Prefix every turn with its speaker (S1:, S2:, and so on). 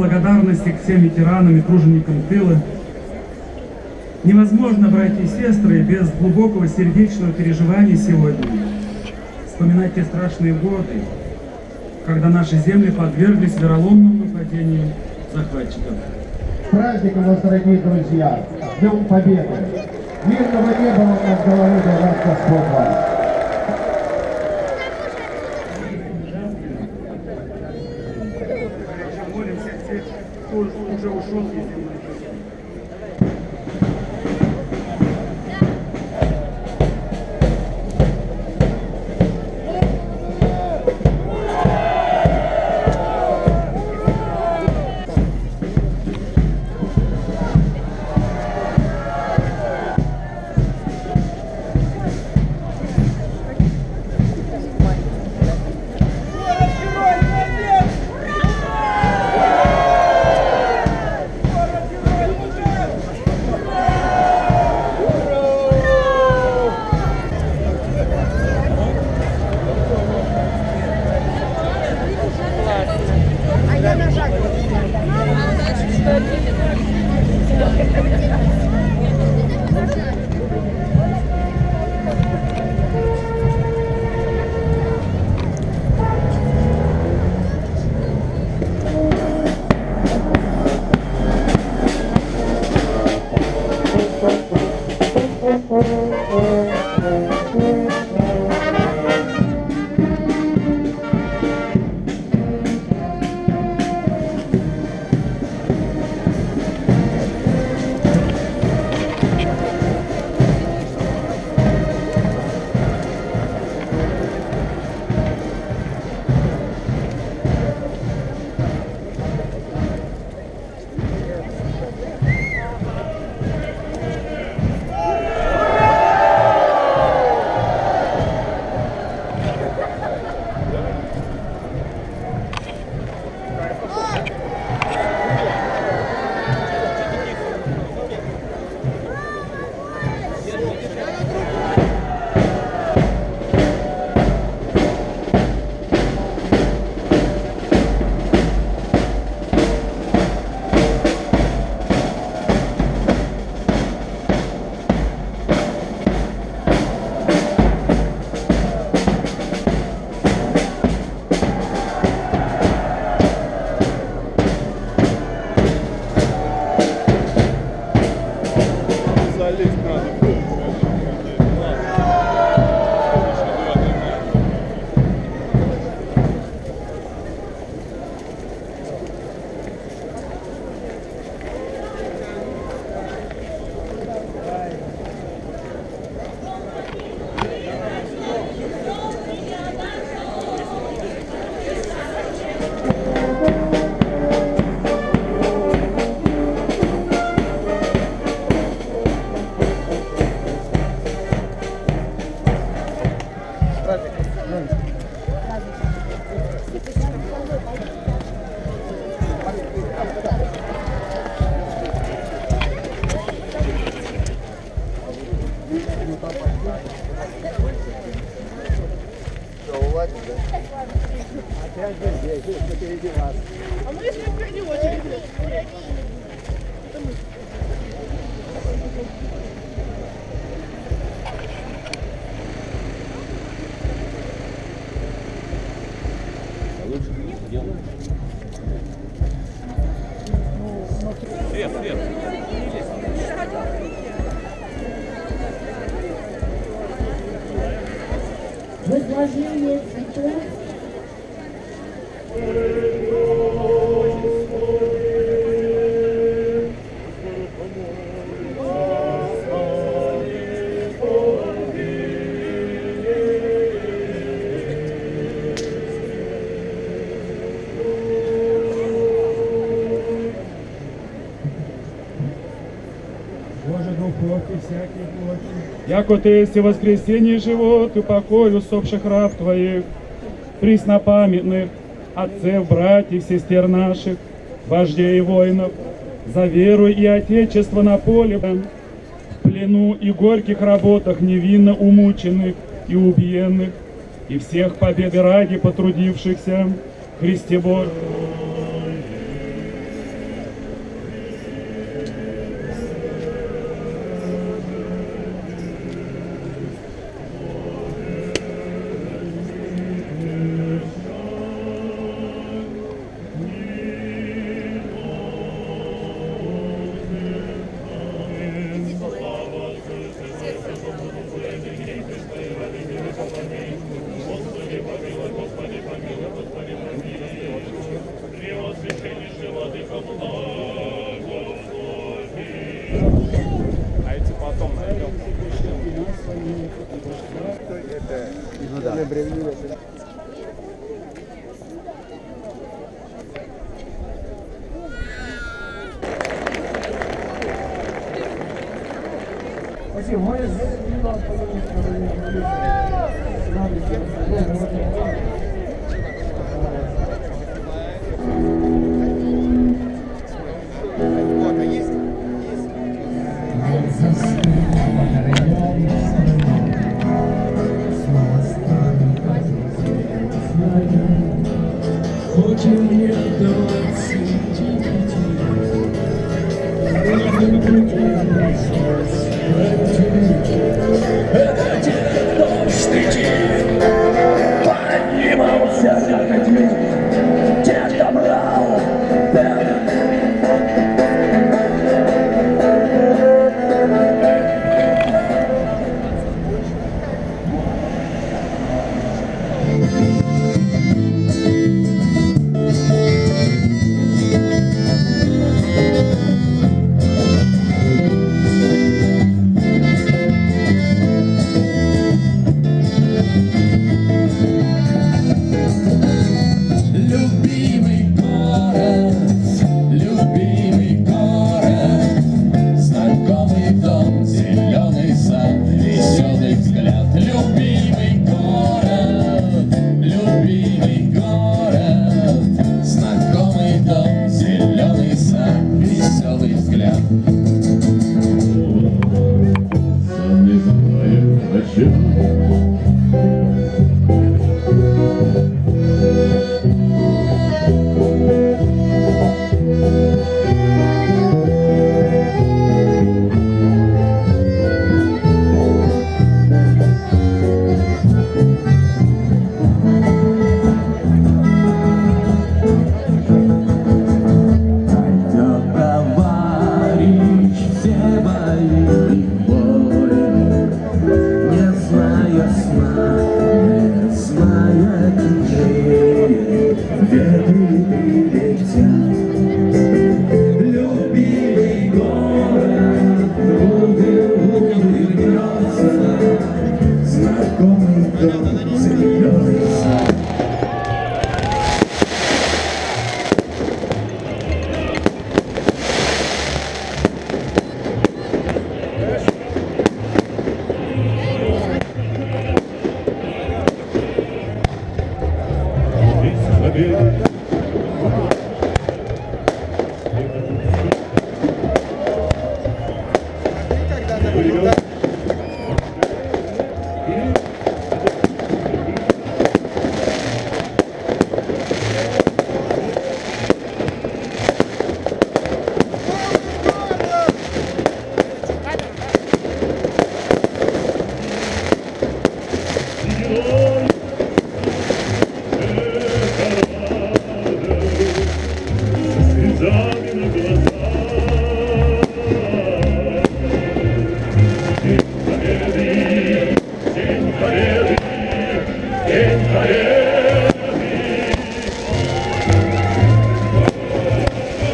S1: Благодарности к всем ветеранам и труженикам тыла. Невозможно, братья и сестры, без глубокого сердечного переживания сегодня вспоминать те страшные годы, когда наши земли подверглись вероломному нападению захватчиков.
S2: С праздником вас, дорогие друзья! С Днем Победы! Мирного неба вам над головой, да вас Господь!
S3: 对
S4: возложение цветов
S1: Яко ты есть и воскресенье живот, и покой усопших раб твоих, преснопамятных, отцев, братьев, сестер наших, вождей и воинов, за веру и отечество на поле, в плену и горьких работах невинно умученных и убиенных, и всех победы ради потрудившихся, Христе Божий. А эти потом найдем.
S5: Спасибо. Мы здесь не нас, пожалуйста,